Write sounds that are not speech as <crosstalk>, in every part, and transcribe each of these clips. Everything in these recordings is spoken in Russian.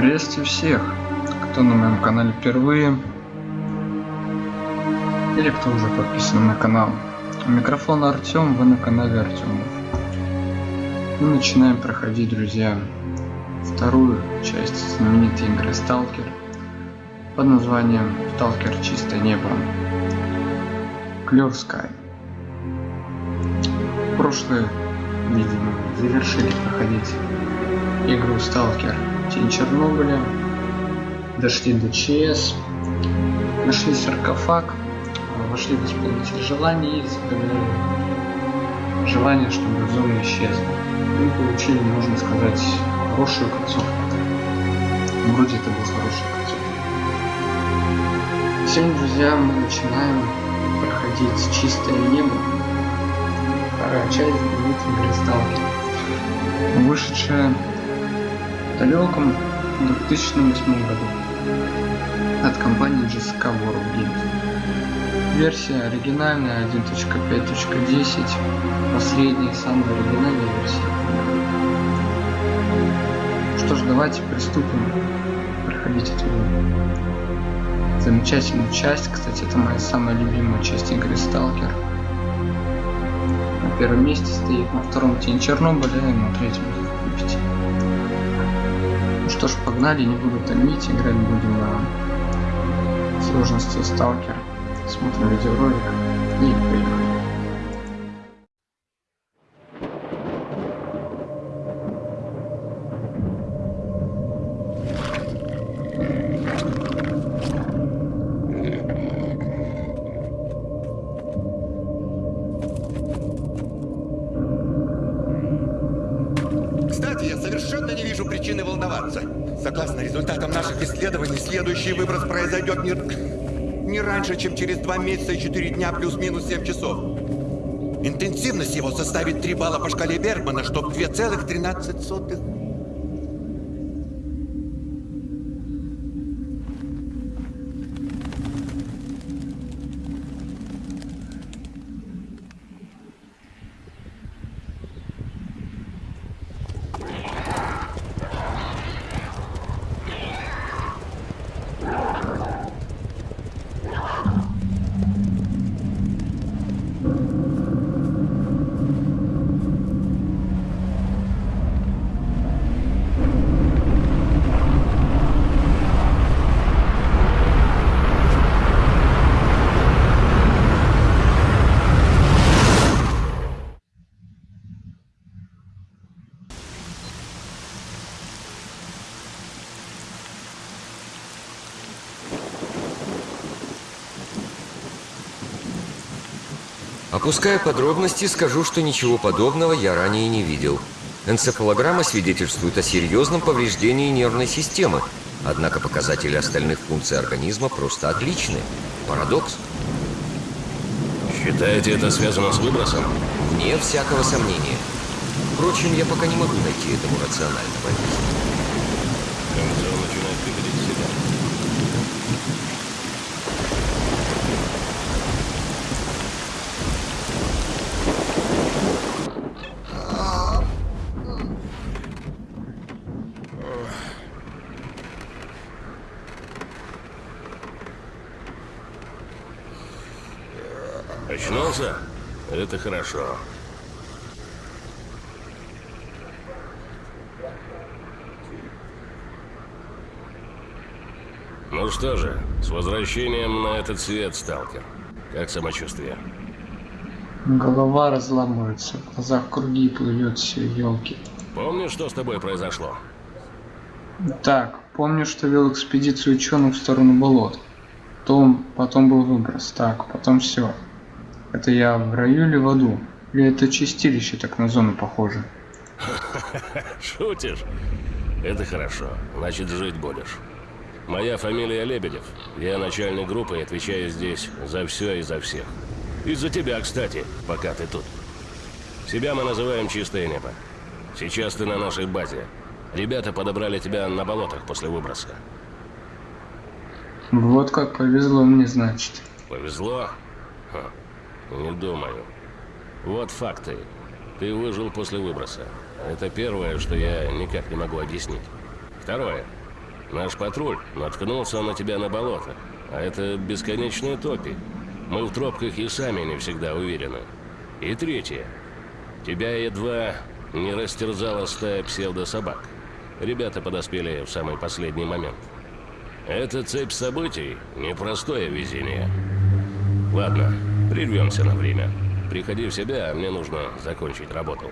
Приветствую всех, кто на моем канале впервые или кто уже подписан на канал. У микрофона Артем, вы на канале Артемов. Мы начинаем проходить, друзья, вторую часть знаменитой игры Сталкер под названием Сталкер Чистое Небо. Clear Sky. Прошлое видимо, завершили проходить игру Сталкер Тень Чернобыля, дошли до ЧС, нашли саркофаг, вошли в исполнитель желаний и загадали желание, чтобы зона исчезла. Мы получили, можно сказать, хорошую концовку. Вроде это был хороший концовка. Сегодня, друзья, мы начинаем проходить чистое небо. Вторая часть знаменитой игры Сталкер. Вышедшая далеком 2008 году от компании GSK World Games. Версия оригинальная 1.5.10, последняя, самая оригинальная версия. Что ж, давайте приступим проходить эту замечательную часть. Кстати, это моя самая любимая часть игры Сталкер. На первом месте стоит, на втором Тень Чернобыля и на третьем погнали, не буду томить, играть будем на сложности Сталкер. Смотрим видеоролик и поехали. Исследований, следующий выброс произойдет не, не раньше, чем через 2 месяца и 4 дня плюс-минус 7 часов. Интенсивность его составит 3 балла по шкале Бергмана, что 2,13. Опуская подробности, скажу, что ничего подобного я ранее не видел. Энцефалограмма свидетельствует о серьезном повреждении нервной системы, однако показатели остальных функций организма просто отличны. Парадокс. Считаете, это связано с выбросом? Вне всякого сомнения. Впрочем, я пока не могу найти этому рационального объяснения. Кажется, он начинает приходить в себя. Очнулся? Это хорошо. Ну что же, с возвращением на этот свет, сталкер. Как самочувствие? Голова разламывается, в глазах круги плывет все, елки. Помнишь, что с тобой произошло? Так, помню, что вел экспедицию ученых в сторону болот. Потом, потом был выброс. Так, потом все. Это я в раю или в аду? Или это чистилище так на зону похоже? <laughs> Шутишь? Это хорошо. Значит, жить будешь. Моя фамилия Лебедев. Я начальник группы и отвечаю здесь за все и за всех. Из-за тебя, кстати, пока ты тут. Себя мы называем «Чистое небо». Сейчас ты на нашей базе. Ребята подобрали тебя на болотах после выброса. Вот как повезло мне, значит. Повезло? Ха, не думаю. Вот факты. Ты выжил после выброса. Это первое, что я никак не могу объяснить. Второе. Наш патруль наткнулся на тебя на болото. А это бесконечные топи. Мы в тропках и сами не всегда уверены. И третье. Тебя едва не растерзала стая псевдособак. Ребята подоспели в самый последний момент. Эта цепь событий – непростое везение. Ладно, прервемся на время. Приходи в себя, а мне нужно закончить работу.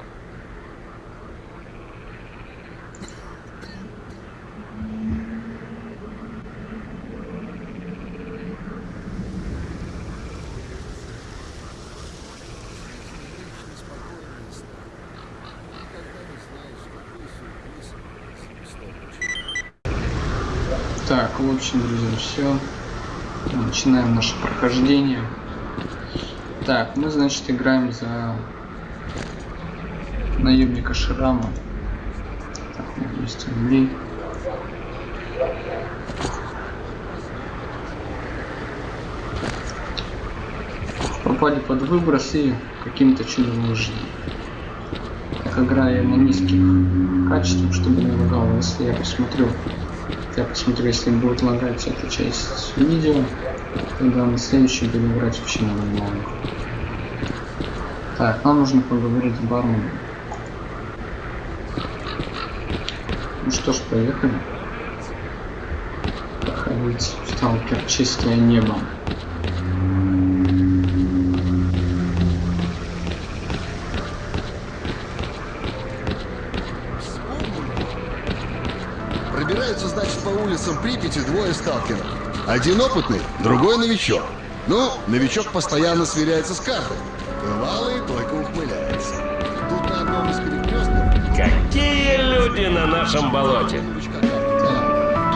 Так, в общем, друзья, все. Начинаем наше прохождение. Так, мы, значит, играем за наемника Шрама. Так, меня 200 рублей. Попали под выброс и каким-то чудом выжили. Так, играя на низких качествах, чтобы не лагало, если я посмотрю я посмотрю, если будет лагать эта часть видео, тогда на следующий буду играть вообще на нормально. Так, нам нужно поговорить с барменом. Ну что ж, поехали. Проходить сталкер чистое небо. Пробираются, значит, по улицам Припяти двое сталкеров. Один опытный, другой новичок. Ну, новичок постоянно сверяется с картой. Бывалый только ухмыляется. Тут на одном из перекрестков... Какие люди на нашем болоте!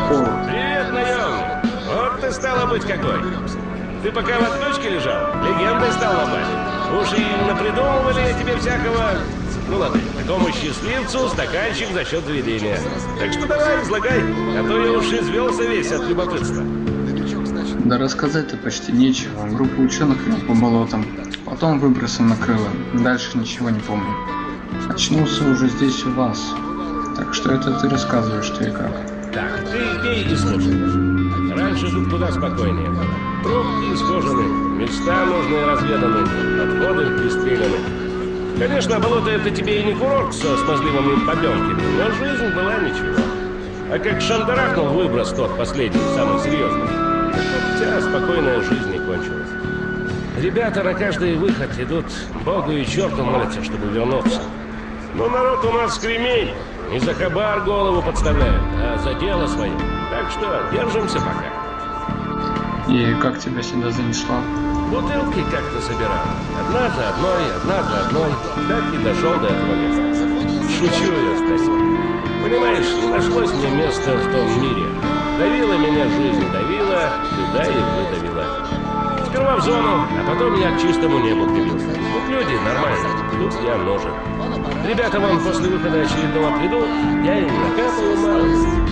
Привет, наемник! Вот ты стало быть какой! Ты пока в отключке лежал, легендой стал ломать. Уж и напридумывали тебе всякого... Ну ладно, такому счастливцу стаканчик за счет заведения. Так что давай, излагай, а то я уж извелся весь от любопытства. Да рассказать-то почти нечего. Группа ученых вела по болотам. Потом выбросом накрыло. Дальше ничего не помню. Очнулся уже здесь у вас. Так что это ты рассказываешь, что и как. Так, ты пей и слушай. Раньше тут куда спокойнее было. Трубки исхожены, места нужные разведаны, отходы пристреляны. Конечно, болото это тебе и не курорт со смазливыми побемками, но жизнь была ничего. А как шандарахнул выброс тот последний, самый серьезный, вся спокойная жизнь и кончилась. Ребята на каждый выход идут Богу и черту молятся, чтобы вернуться. Но народ у нас кремень. Не за хабар голову подставляют, а за дело свое. Так что держимся пока. И как тебя сюда занесло? Бутылки как-то собирал. Одна за одной, одна за одной. Так и дошел до этого места. Шучу я, Стасик. Понимаешь, не нашлось мне места в том мире. Давила меня жизнь, давила, сюда и выдавила. Сперва в зону, а потом я к чистому небу прибился. Вот люди, нормально. Тут я нужен. Ребята вон после выхода очередного придут, я им накапаю мало,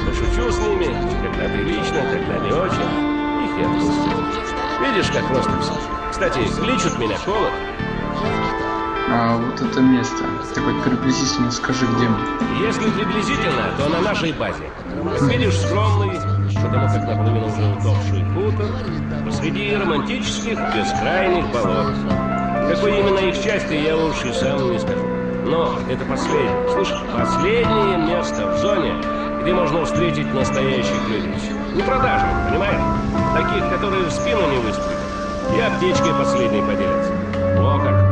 пошучу с ними, когда прилично, когда не очень, их и отпустил. Видишь, как просто все. Кстати, кличут меня Колот. А вот это место. Ты хоть приблизительно скажи, где мы. Если приблизительно, то на нашей базе. Как видишь, скромный, потому как наполовину уже утопший хутор, посреди романтических бескрайних болот. Какой именно их части, я уж и сам не скажу. Но это последнее, слышь, последнее место в зоне, где можно встретить настоящих людей. Не продажных, понимаешь? Таких, которые в спину не выстрелят. И аптечкой последней поделятся. О как!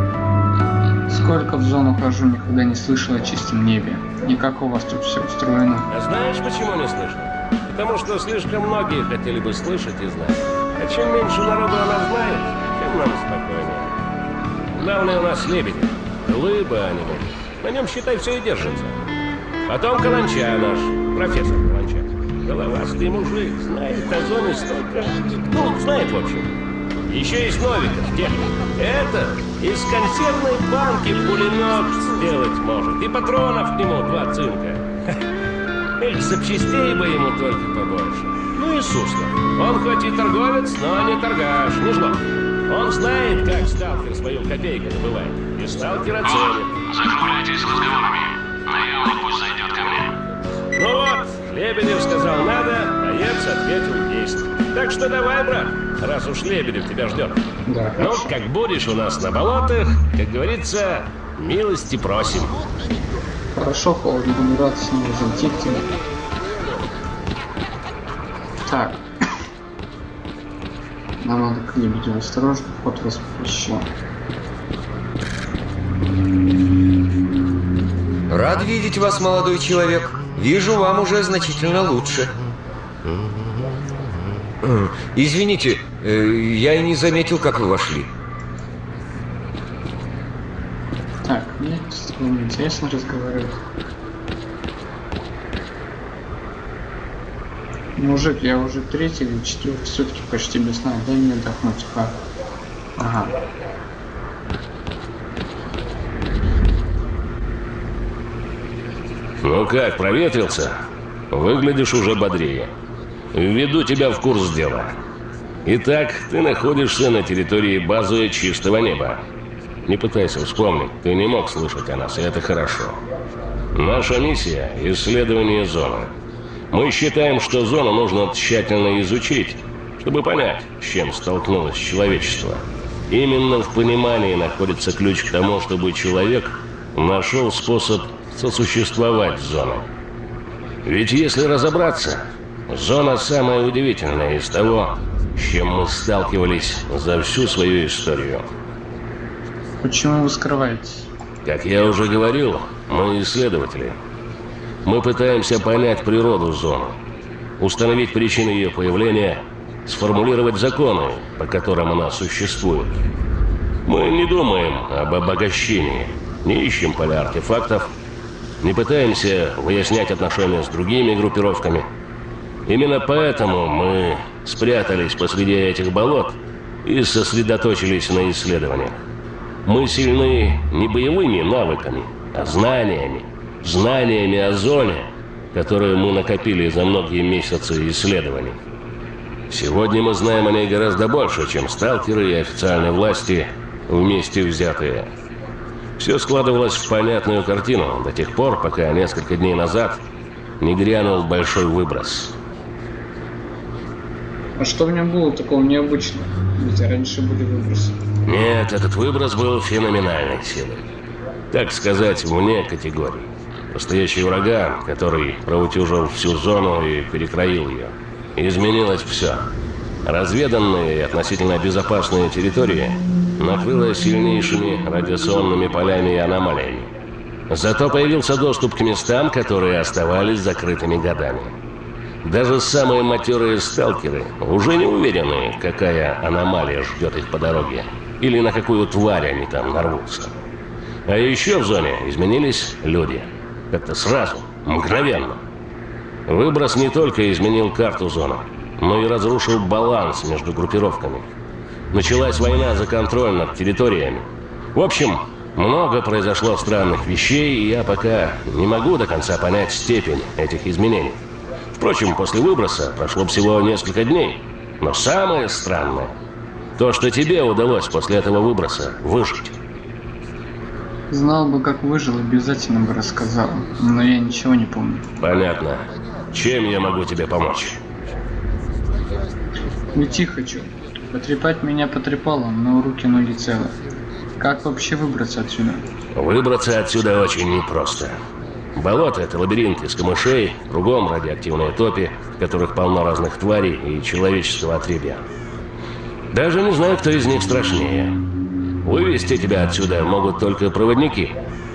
Сколько в зону хожу, никогда не слышал о чистом небе. И как у вас тут все устроено? А знаешь, почему не слышно? Потому что слишком многие хотели бы слышать и знать. А чем меньше народу о нас знает, тем нам спокойнее. Главное у нас лебеди. Глыба они мы. На нем, считай, все и держится. Потом Каланча наш, профессор Каланча. Головастый мужик, знает о зоне столько... Ну, знает, в общем. Еще есть Новиков, техник. Это из консервной банки пулемет сделать может. И патронов к нему два цинка. Эх, запчастей бы ему только побольше. Ну и Суслов. Он хоть и торговец, но не торгаш, не жлоб. Он знает, как сталкер свою копейку добывает. И сталкера ценит. Закругляйтесь разговорами. Наемник пусть зайдет ко мне. Ну вот, Лебедев сказал надо, боец ответил есть. Так что давай, брат, раз уж Лебедев тебя ждет. Да, Ну, как будешь у нас на болотах, как говорится, милости просим. Хорошо, рад снова зайти к тебе. Так. Нам надо к Лебедю осторожно, вход воспрещен. Рад видеть вас, молодой человек. Вижу, вам уже значительно лучше. Извините, я и не заметил, как вы вошли. Так, мне с тобой интересно разговаривать. Мужик, я уже третий или четвертый сутки почти без сна. Дай мне отдохнуть. А. Ага. Ну как, проветрился? Выглядишь уже бодрее. Введу тебя в курс дела. Итак, ты находишься на территории базы чистого неба. Не пытайся вспомнить, ты не мог слышать о нас, и это хорошо. Наша миссия – исследование зоны. Мы считаем, что зону нужно тщательно изучить, чтобы понять, с чем столкнулось человечество. Именно в понимании находится ключ к тому, чтобы человек нашел способ сосуществовать с зоной. Ведь если разобраться, зона самая удивительная из того, с чем мы сталкивались за всю свою историю. Почему вы скрываетесь? Как я уже говорил, мы исследователи. Мы пытаемся понять природу зоны, установить причины ее появления, сформулировать законы, по которым она существует. Мы не думаем об обогащении, не ищем поля артефактов, не пытаемся выяснять отношения с другими группировками. Именно поэтому мы спрятались посреди этих болот и сосредоточились на исследованиях. Мы сильны не боевыми навыками, а знаниями. Знаниями о зоне, которые мы накопили за многие месяцы исследований. Сегодня мы знаем о ней гораздо больше, чем сталкеры и официальные власти вместе взятые. Все складывалось в понятную картину до тех пор, пока несколько дней назад не грянул большой выброс. А что в нем было такого необычного? Ведь раньше были выбросы. Нет, этот выброс был феноменальной силой. Так сказать, вне категории. Настоящий ураган, который проутюжил всю зону и перекроил ее. Изменилось все. Разведанные и относительно безопасные территории накрыло сильнейшими радиационными полями и аномалиями. Зато появился доступ к местам, которые оставались закрытыми годами. Даже самые матерые сталкеры уже не уверены, какая аномалия ждет их по дороге, или на какую тварь они там нарвутся. А еще в зоне изменились люди. Как-то сразу, мгновенно. Выброс не только изменил карту зоны, но и разрушил баланс между группировками. Началась война за контроль над территориями. В общем, много произошло странных вещей, и я пока не могу до конца понять степень этих изменений. Впрочем, после выброса прошло всего несколько дней. Но самое странное, то, что тебе удалось после этого выброса выжить. Знал бы, как выжил, обязательно бы рассказал. Но я ничего не помню. Понятно. Чем я могу тебе помочь? Уйти хочу. Потрепать меня потрепало, но руки ноги целы. Как вообще выбраться отсюда? Выбраться отсюда очень непросто. Болото — это лабиринт из камышей, кругом радиоактивные топи, в которых полно разных тварей и человеческого отребья. Даже не знаю, кто из них страшнее. Вывести тебя отсюда могут только проводники.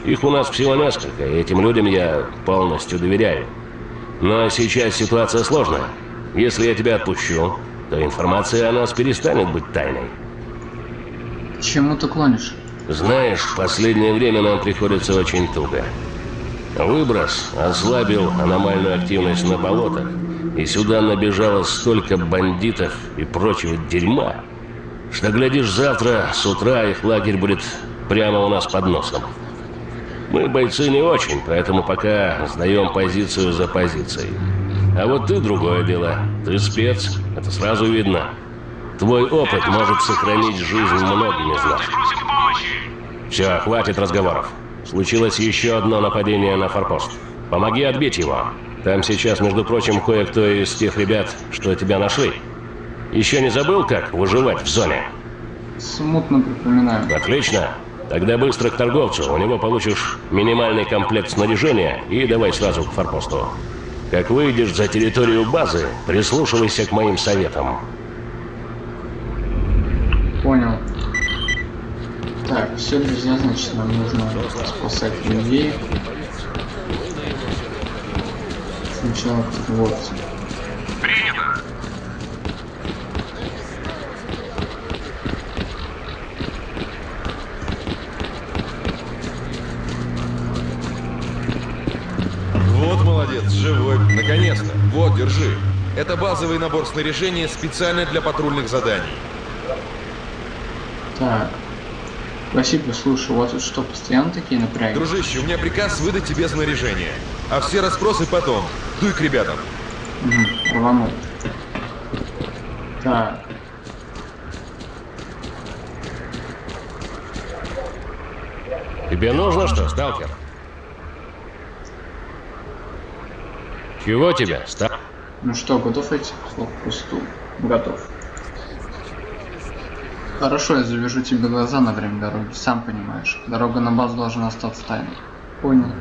Их у нас всего несколько, и этим людям я полностью доверяю. Но сейчас ситуация сложная. Если я тебя отпущу, то информация о нас перестанет быть тайной. К чему ты клонишь? Знаешь, в последнее время нам приходится очень туго. Выброс ослабил аномальную активность на болотах, и сюда набежало столько бандитов и прочего дерьма, что, глядишь, завтра с утра их лагерь будет прямо у нас под носом. Мы бойцы не очень, поэтому пока сдаем позицию за позицией. А вот ты другое дело. Ты спец, это сразу видно. Твой опыт может сохранить жизнь многим из нас. Все, хватит разговоров. Случилось еще одно нападение на форпост. Помоги отбить его. Там сейчас, между прочим, кое-кто из тех ребят, что тебя нашли. Еще не забыл, как выживать в зоне? Смутно припоминаю. Отлично. Тогда быстро к торговцу. У него получишь минимальный комплект снаряжения и давай сразу к форпосту. Как выйдешь за территорию базы, прислушивайся к моим советам. Понял. Так, все, друзья, значит, нам нужно спасать людей. Сначала вот. Принято. Вот молодец, живой. Наконец-то. Вот, держи. Это базовый набор снаряжения специально для патрульных заданий. Так. Василий, слушай, у вас тут что, постоянно такие напряги? Дружище, у меня приказ выдать тебе снаряжение. А все расспросы потом. Дуй к ребятам. Угу, рванул. Так. Тебе нужно что, сталкер? Чего тебе, ста... Ну что, готов идти к блокпосту? Готов. Хорошо, я завяжу тебе глаза на время дороги, сам понимаешь. Дорога на базу должна остаться тайной. Понял.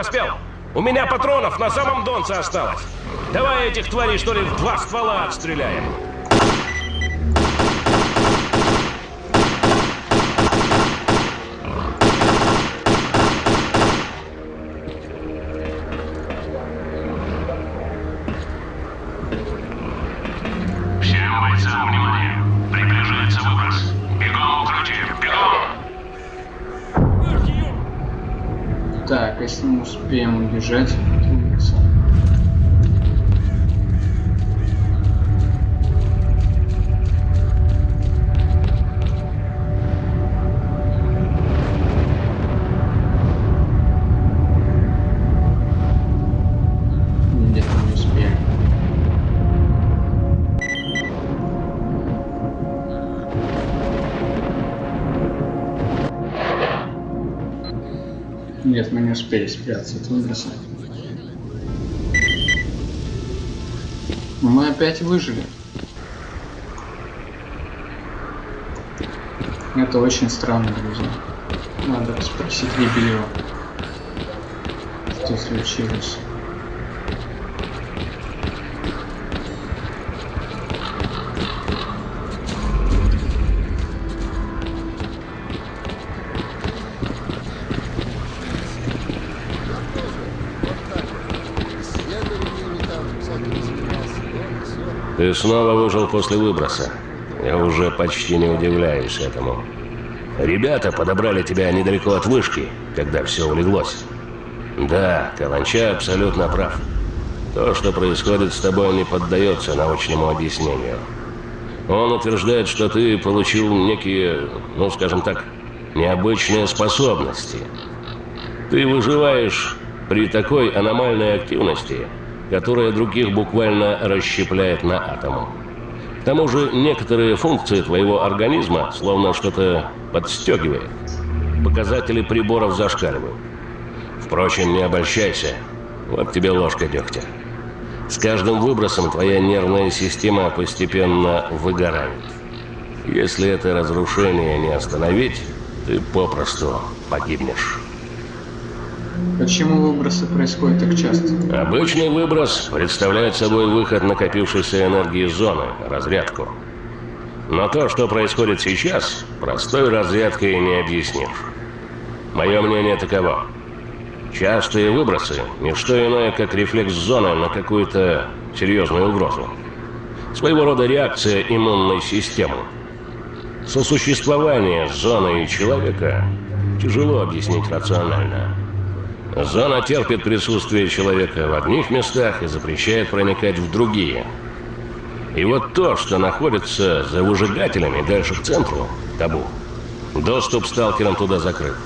Подоспел. У меня патронов на самом донце осталось. Давай этих тварей, что ли, в два ствола отстреляем. Если мы успеем убежать, не успели спрятаться от выброса. Но мы опять выжили. Это очень странно, друзья. Надо спросить Рибелева. Что случилось? Ты снова выжил после выброса. Я уже почти не удивляюсь этому. Ребята подобрали тебя недалеко от вышки, когда все улеглось. Да, Каланча абсолютно прав. То, что происходит с тобой, не поддается научному объяснению. Он утверждает, что ты получил некие, ну скажем так, необычные способности. Ты выживаешь при такой аномальной активности, которая других буквально расщепляет на атомы. К тому же некоторые функции твоего организма словно что-то подстегивает. Показатели приборов зашкаливают. Впрочем, не обольщайся. Вот тебе ложка дегтя. С каждым выбросом твоя нервная система постепенно выгорает. Если это разрушение не остановить, ты попросту погибнешь. Почему выбросы происходят так часто? Обычный выброс представляет собой выход накопившейся энергии зоны, разрядку. Но то, что происходит сейчас, простой разрядкой не объяснишь. Мое мнение таково. Частые выбросы – не что иное, как рефлекс зоны на какую-то серьезную угрозу. Своего рода реакция иммунной системы. Сосуществование зоны и человека тяжело объяснить рационально. Зона терпит присутствие человека в одних местах и запрещает проникать в другие. И вот то, что находится за выжигателями дальше к центру – табу. Доступ сталкерам туда закрыт.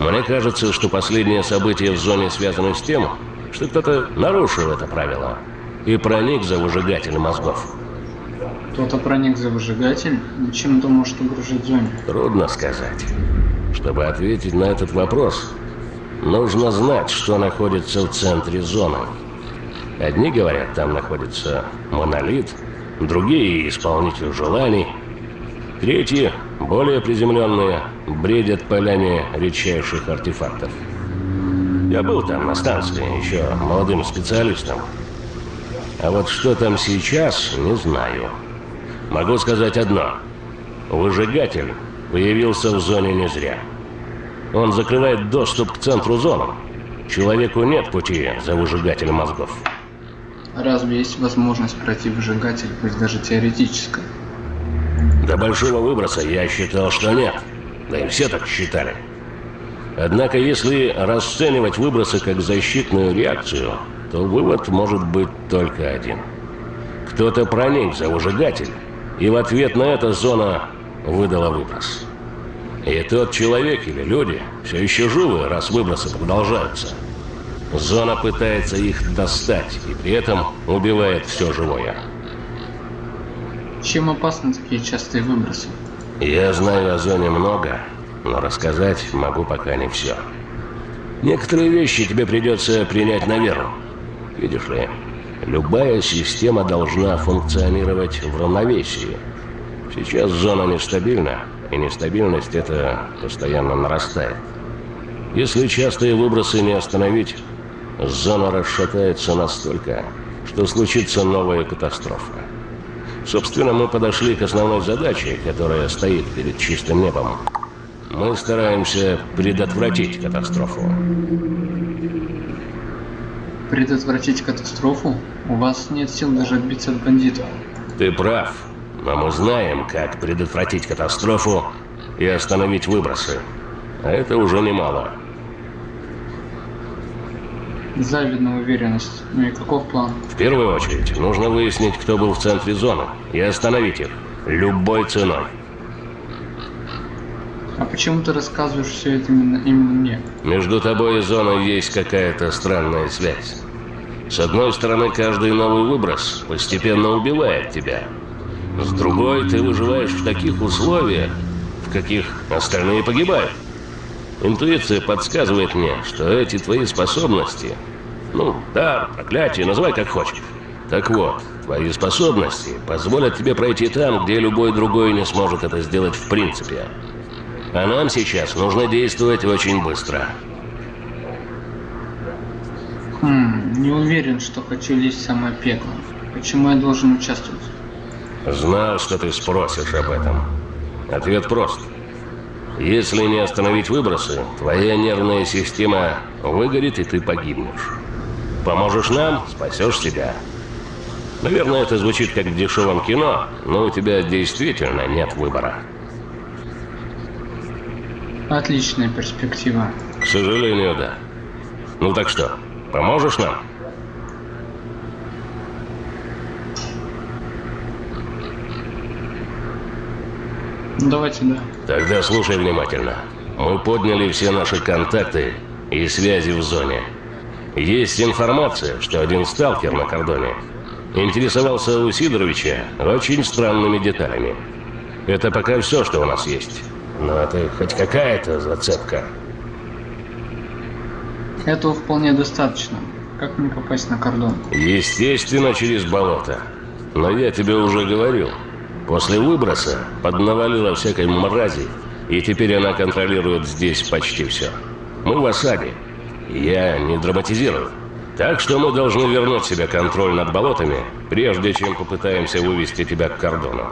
Мне кажется, что последние события в зоне связаны с тем, что кто-то нарушил это правило и проник за выжигатель мозгов. Кто-то проник за выжигатель? Чем это может угрожать зоне? Трудно сказать. Чтобы ответить на этот вопрос, нужно знать, что находится в центре зоны. Одни говорят, там находится монолит, другие – исполнитель желаний, третьи, более приземленные, бредят полями редчайших артефактов. Я был там на станции, еще молодым специалистом. А вот что там сейчас, не знаю. Могу сказать одно. Выжигатель появился в зоне не зря. Он закрывает доступ к центру зоны. Человеку нет пути за выжигателем мозгов. Разве есть возможность пройти выжигатель, пусть даже теоретическая? До большого выброса я считал, что нет. Да и все так считали. Однако, если расценивать выбросы как защитную реакцию, то вывод может быть только один. Кто-то проник за выжигатель, и в ответ на это зона выдала выброс. И тот человек или люди все еще живы, раз выбросы продолжаются. Зона пытается их достать, и при этом убивает все живое. Чем опасны такие частые выбросы? Я знаю о зоне много, но рассказать могу пока не все. Некоторые вещи тебе придется принять на веру. Видишь ли, любая система должна функционировать в равновесии. Сейчас зона нестабильна, и нестабильность это постоянно нарастает. Если частые выбросы не остановить, зона расшатается настолько, что случится новая катастрофа. Собственно, мы подошли к основной задаче, которая стоит перед чистым небом. Мы стараемся предотвратить катастрофу. Предотвратить катастрофу? У вас нет сил даже отбиться от бандитов. Ты прав, но мы знаем, как предотвратить катастрофу и остановить выбросы. А это уже немало. Завидная уверенность. Ну и каков план? В первую очередь, нужно выяснить, кто был в центре зоны, и остановить их. Любой ценой. А почему ты рассказываешь все это именно, именно мне? Между тобой и зоной есть какая-то странная связь. С одной стороны, каждый новый выброс постепенно убивает тебя. С другой, ты выживаешь в таких условиях, в каких остальные погибают. Интуиция подсказывает мне, что эти твои способности, ну, да, проклятие, называй как хочешь. Так вот, твои способности позволят тебе пройти там, где любой другой не сможет это сделать в принципе. А нам сейчас нужно действовать очень быстро. Хм, не уверен, что хочу лезть в самое пекло. Почему я должен участвовать? Знал, что ты спросишь об этом. Ответ прост. Если не остановить выбросы, твоя нервная система выгорит, и ты погибнешь. Поможешь нам, спасешь себя. Наверное, это звучит как в дешевом кино, но у тебя действительно нет выбора. Отличная перспектива. К сожалению, да. Ну так что, поможешь нам? Ну, давайте, да. Тогда слушай внимательно. Мы подняли все наши контакты и связи в зоне. Есть информация, что один сталкер на кордоне интересовался у Сидоровича очень странными деталями. Это пока все, что у нас есть. Но это хоть какая-то зацепка. Этого вполне достаточно. Как мне попасть на кордон? Естественно, через болото. Но я тебе уже говорил. После выброса поднавалила всякой мрази, и теперь она контролирует здесь почти все. Мы в осаде. Я не драматизирую. Так что мы должны вернуть себе контроль над болотами, прежде чем попытаемся вывести тебя к кордону.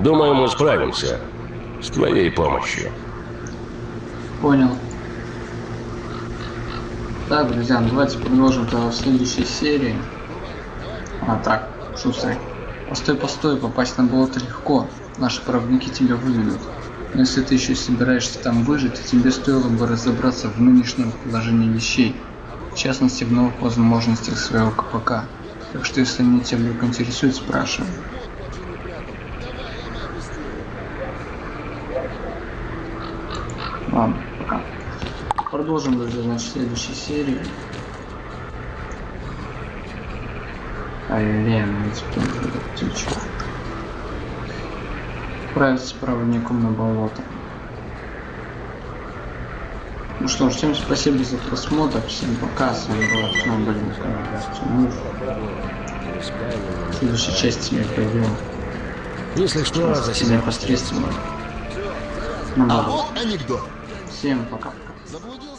Думаю, мы справимся. С твоей помощью. Понял. Так, друзья, давайте продолжим тогда в следующей серии. А, так, шустрый. Постой, постой, попасть на болото легко. Наши проводники тебя выведут. Но если ты еще собираешься там выжить, тебе стоило бы разобраться в нынешнем положении вещей. В частности, в новых возможностях своего КПК. Так что, если они тебя вдруг интересуют, спрашивай. Ладно, пока. Продолжим, друзья, значит, в следующей серии. Ну будет птичка. Отправиться с проводником на болото. Ну что ж, всем спасибо за просмотр, всем пока, с вами был Артем Блин, Тимур. В следующей части я пойдем Если что, за себя непосредственно. А вот анекдот. Всем пока. Заблудился